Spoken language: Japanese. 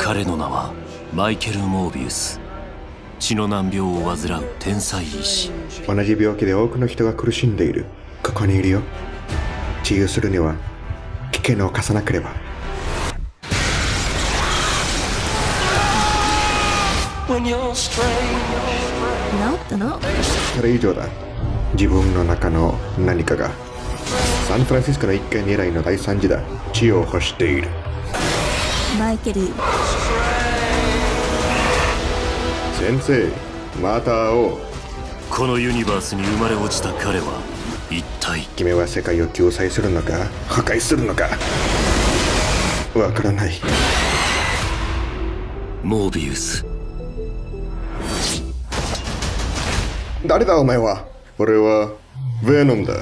彼の名はマイケル・モービウス。血の難病を患う天才医師。同じ病気で多くの人が苦しんでいる。ここにいるよ。治癒するには危険を犯さなければ。治ったの？それ以上だ。自分の中の何かが。サンフランシスコの一回狙いの大惨事だ。血を欲しているマイケル。先生また会おうこのユニバースに生まれ落ちた彼は一体君は世界を救済するのか？破壊するのか？わからない。モービウス。誰だお前は？俺はヴェノムだ